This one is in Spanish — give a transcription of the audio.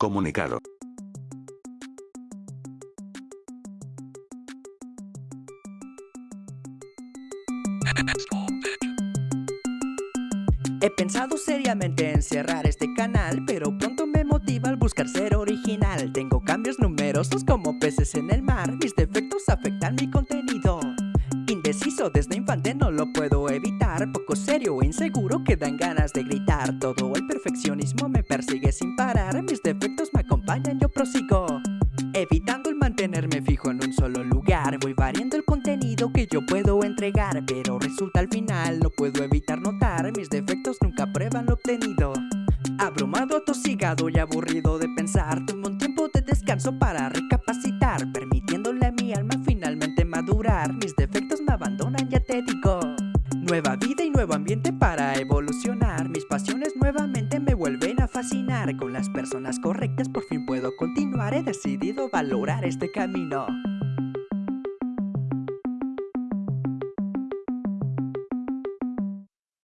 Comunicado. He pensado seriamente en cerrar este canal Pero pronto me motiva al buscar ser original. Tengo cambios numerosos como peces en el mar. Mis defectos afectan mi contenido. Indeciso desde infante no lo puedo evitar. Poco serio e inseguro que dan ganas de gritar. Todo perfeccionismo me persigue sin parar Mis defectos me acompañan, yo prosigo Evitando el mantenerme fijo en un solo lugar. Voy variando el contenido que yo puedo entregar Pero resulta al final no puedo evitar notar Mis defectos nunca prueban lo obtenido. Abrumado, atosigado y aburrido de pensar Tomo un tiempo de descanso para recapacitar Permitiéndole a mi alma finalmente madurar. Mis defectos me abandonan, ya te Nueva vida y nuevo ambiente para evolucionar nuevamente me vuelven a fascinar. Con las personas correctas por fin puedo continuar. He decidido valorar este camino